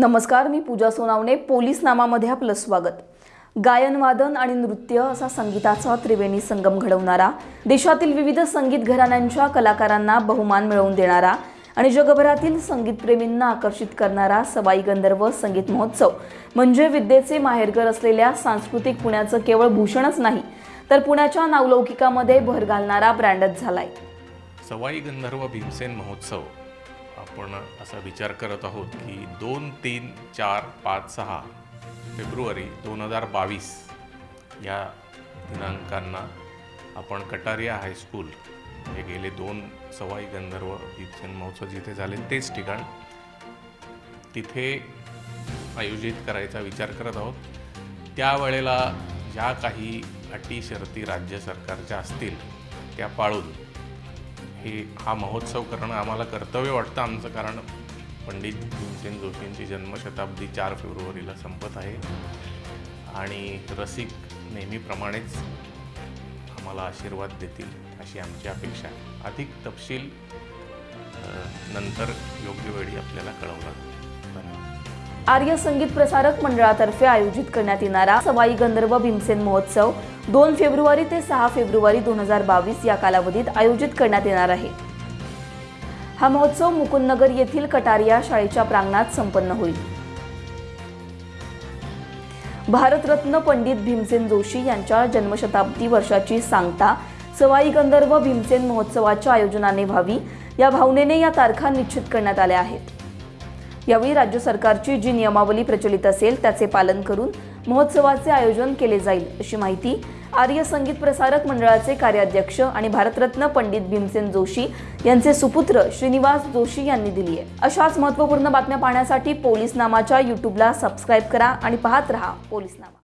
नमस्कार मी पूजा सोनावणे पोलीस नामामध्ये आपलं स्वागत. गायनवादन आणि नृत्य असा संगीताचा त्रिवेणी संगम घडवणारा देशातील विविध संगीत घराण्यांच्या कलाकारांना बहुमान मिळवून देणारा आणि जगभरातील संगीतप्रेमींना आकर्षित करणारा सवाई गंधर्व संगीत महोत्सव. म्हणजे विद्येचे माहेरघर असलेल्या सांस्कृतिक पुण्याचं केवळ भूषणच नाही तर पुण्याच्या नावलौकिकामध्ये भर घालणारा ब्रँडच झालाय. सवाई गंधर्व भीमसेन महोत्सव. आपण असा विचार करत आहोत की दोन तीन चार पाच सहा फेब्रुवारी दोन हजार बावीस या दिनांकांना आपण कटारिया हायस्कूल हे गेले दोन सवाई गंधर्व भीमसेन महोत्सव जिथे झाले तेच ठिकाण तिथे आयोजित करायचा विचार करत आहोत. त्यावेळेला ज्या काही अटी शर्ती राज्य सरकारच्या असतील त्या पाळून हे हा महोत्सव करणं आम्हाला कर्तव्य वाटतं आमचं कारण. पंडित भीमसेन जोशींची जन्मशताब्दी चार फेब्रुवारीला संपत आहे. आणि रसिक नेहमीप्रमाणेच आम्हाला आशीर्वाद देतील अशी आमची अपेक्षा आहे. अधिक तपशील नंतर योग्य वेळी आपल्याला कळवला आर्य संगीत प्रसारक मंडळातर्फे आयोजित करण्यात येणारा सवाई गंधर्व भीमसेन महोत्सव दोन फेब्रुवारी ते सहा फेब्रुवारी दोन हजार बावीस या कालावधीत आयोजित करण्यात येणार आहे. हा महोत्सव मुकुंदनगर येथील कटारिया शाळेच्या प्रांगणात संपन्न होईल. भारतरत्न पंडित भीमसेन जोशी यांच्या जन्मशताब्दी वर्षाची सांगता सवाई गंधर्व भीमसेन महोत्सवाच्या आयोजनाने व्हावी या भावनेने या तारखा निश्चित करण्यात आल्या आहेत. यावेळी राज्य सरकारची जी नियमावली प्रचलित असेल त्याचे पालन करून महोत्सवाचे आयोजन केले जाईल अशी माहिती आर्य संगीत प्रसारक मंडळाचे कार्याध्यक्ष आणि भारतरत्न पंडित भीमसेन जोशी यांचे सुपुत्र श्रीनिवास जोशी यांनी दिली आहे. अशाच महत्त्वपूर्ण बातम्या पाहण्यासाठी पोलीस नामाच्या यूट्यूबला सबस्क्राईब करा आणि पाहत रहा पोलीस नामा.